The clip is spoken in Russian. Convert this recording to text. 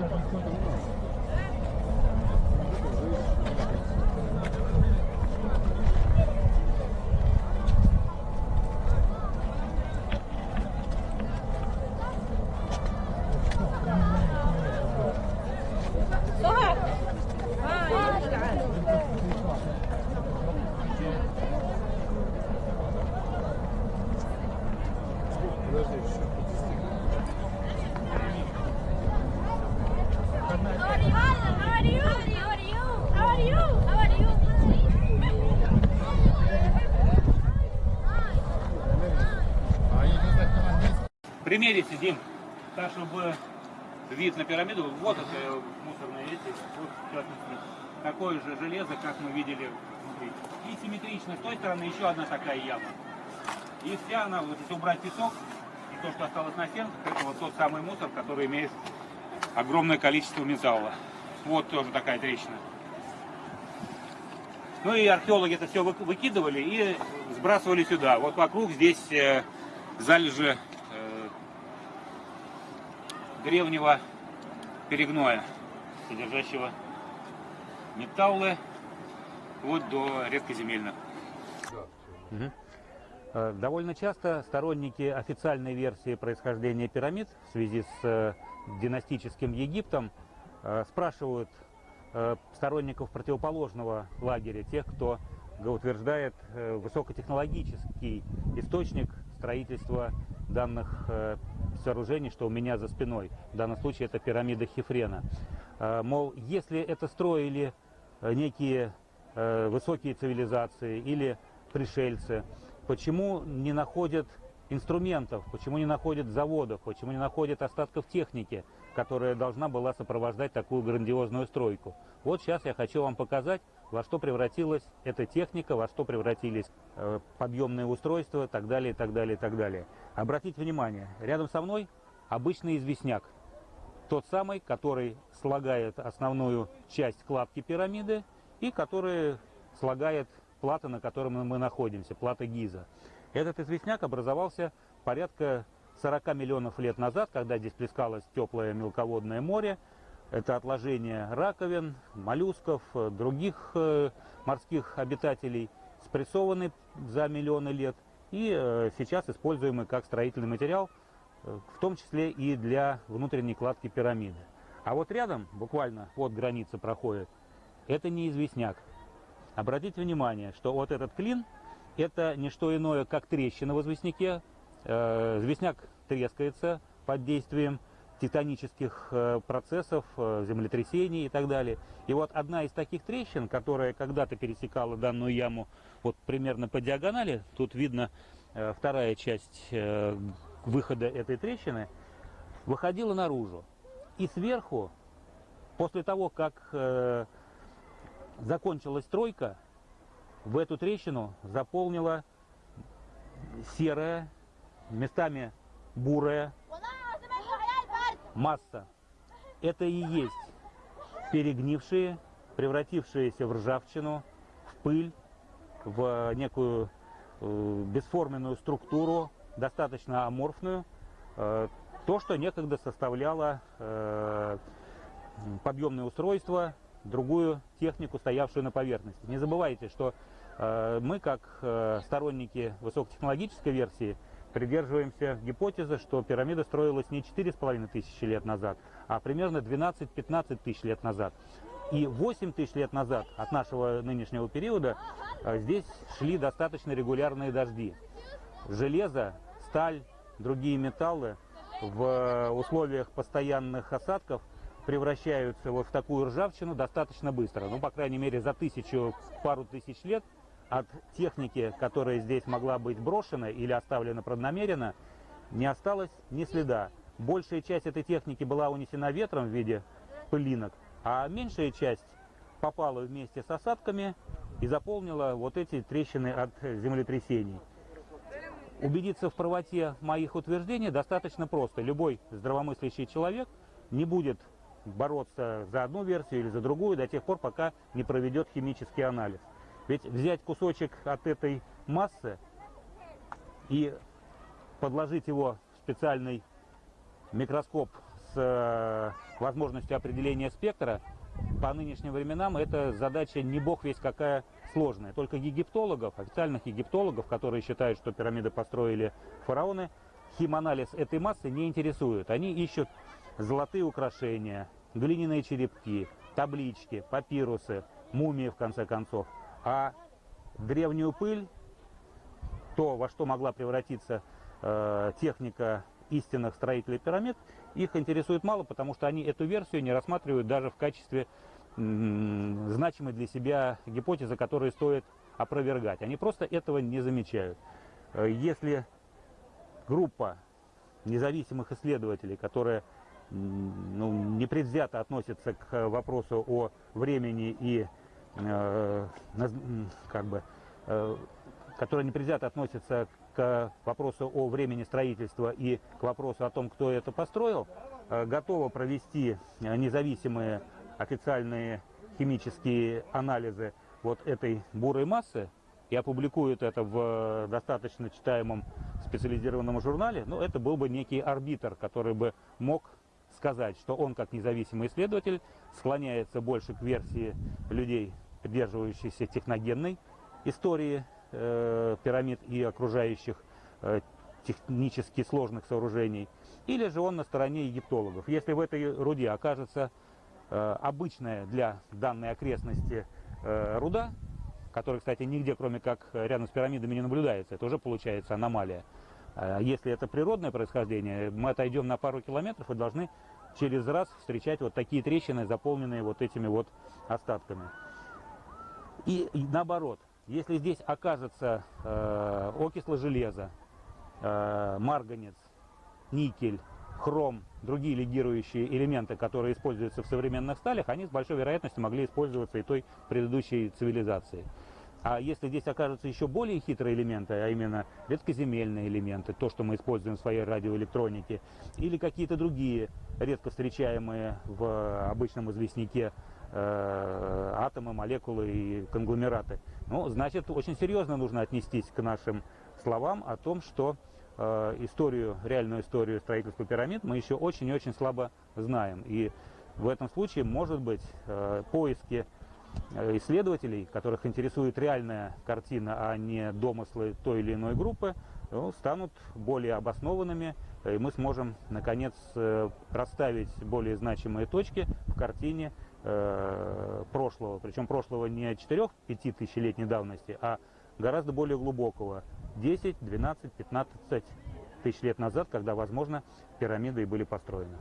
すごいね。Примерите, Дим, так, чтобы вид на пирамиду, вот это мусорные эти, вот, такое же железо, как мы видели внутри. И симметрично, с той стороны еще одна такая яма. И вся она, вот если убрать песок, и то, что осталось на стенках, это вот тот самый мусор, который имеет огромное количество металла. Вот тоже такая трещина. Ну и археологи это все выкидывали и сбрасывали сюда. Вот вокруг здесь э, залежи э, древнего перегноя, содержащего металлы вот до редкоземельных. Э, Довольно часто сторонники официальной версии происхождения пирамид в связи с э, династическим Египтом э, спрашивают сторонников противоположного лагеря, тех, кто утверждает высокотехнологический источник строительства данных сооружений, что у меня за спиной. В данном случае это пирамида Хефрена. Э, Мол, если это строили э, некие э, высокие цивилизации или пришельцы, почему не находят инструментов, почему не находят заводов, почему не находят остатков техники, которая должна была сопровождать такую грандиозную стройку. Вот сейчас я хочу вам показать, во что превратилась эта техника, во что превратились э, подъемные устройства, так далее, так далее, так далее. Обратите внимание, рядом со мной обычный известняк. Тот самый, который слагает основную часть кладки пирамиды и который слагает плата, на которой мы находимся, плата Гиза. Этот известняк образовался порядка 40 миллионов лет назад, когда здесь плескалось теплое мелководное море. Это отложение раковин, моллюсков, э, других э, морских обитателей, спрессованы за миллионы лет и э, сейчас используемый как строительный материал, в том числе и для внутренней кладки пирамиды. А вот рядом, буквально вот граница проходит, это не известняк. Обратите внимание, что вот этот клин – это не что иное, как трещина в известняке. Известняк трескается под действием тектонических э, процессов, э, землетрясений и так далее. И вот одна из таких трещин, которая когда-то пересекала данную яму вот примерно по диагонали, тут видно э, вторая часть выхода этой трещины, выходила наружу. И сверху, после того, как закончилась стройка, в эту трещину заполнила серая, местами бурая масса. Это и есть перегнившие, превратившиеся в ржавчину, в пыль, в некую э, бесформенную структуру, достаточно аморфную, э, то, что некогда составляло э, подъемное устройство, другую технику, стоявшую на поверхности. Не забывайте, что э, мы, как э, сторонники высокотехнологической версии, придерживаемся гипотезы, что пирамида строилась не 4,5 тысячи лет назад, а примерно 12-15 тысяч лет назад. И 8 тысяч лет назад от нашего нынешнего периода э, здесь шли достаточно регулярные дожди. Железо, сталь, другие металлы в условиях постоянных осадков превращаются вот в такую ржавчину достаточно быстро. Ну, по крайней мере, за тысячу, пару тысяч лет от техники, которая здесь могла быть брошена или оставлена преднамеренно, не осталось ни следа. Большая часть этой техники была унесена ветром в виде пылинок, а меньшая часть попала вместе с осадками и заполнила вот эти трещины от землетрясений. Убедиться в правоте моих утверждений достаточно просто. Любой здравомыслящий человек не будет бороться за одну версию или за другую до тех пор, пока не проведет химический анализ. Ведь взять кусочек от этой массы и подложить его в специальный микроскоп э, возможностью определения спектра, по нынешним временам эта задача не бог весь какая сложная. Только египтологов, официальных египтологов, которые считают, что пирамиды построили фараоны, химанализ этой массы не интересует. Они ищут золотые украшения, глиняные черепки, таблички, папирусы, мумии в конце концов. А древнюю пыль, то, во что могла превратиться э, техника истинных строителей пирамид, их интересует мало, потому что они эту версию не рассматривают даже в качестве значимой для себя гипотезы, которые стоит опровергать. Они просто этого не замечают. Э, если группа независимых исследователей, которая ну, непредвзято относится к вопросу о времени и как бы, э, которая непредвзято относится к вопросу о времени строительства и к вопросу о том, кто это построил, э, готова провести независимые официальные химические анализы вот этой бурой массы и опубликует это в достаточно читаемом специализированном журнале, ну, это был бы некий арбитр, который бы мог сказать, что он, как независимый исследователь, склоняется больше к версии людей, придерживающихся техногенной истории э, пирамид и окружающих э, технически сложных сооружений, или же он на стороне египтологов. Если в этой руде окажется э, обычная для данной окрестности э, руда, которая, кстати, нигде, кроме как рядом с пирамидами, не наблюдается, это уже получается аномалия. А если это природное происхождение, мы отойдем на пару километров и должны через раз встречать вот такие трещины, заполненные вот этими вот остатками. И, наоборот, если здесь окажется э, окисло железа, э, марганец, никель, хром, другие легирующие элементы, которые используются в современных сталях, они с большой вероятностью могли использоваться и той предыдущей цивилизацией. А если здесь окажутся еще более хитрые элементы, а именно редкоземельные элементы, то, что мы используем в своей радиоэлектронике, или какие-то другие редко встречаемые в обычном известняке э, атомы, молекулы и конгломераты, ну, значит, очень серьезно нужно отнестись к нашим словам о том, что э, историю, реальную историю строительства пирамид мы еще очень-очень слабо знаем. И в этом случае, может быть, э, поиски исследователей, которых интересует реальная картина, а не домыслы той или иной группы, ну, станут более обоснованными, и мы сможем, наконец, э, расставить более значимые точки в картине э, прошлого. Причем прошлого не 4-5 тысячелетней давности, а гораздо более глубокого. 10, 12, 15 тысяч лет назад, когда, возможно, пирамиды и были построены.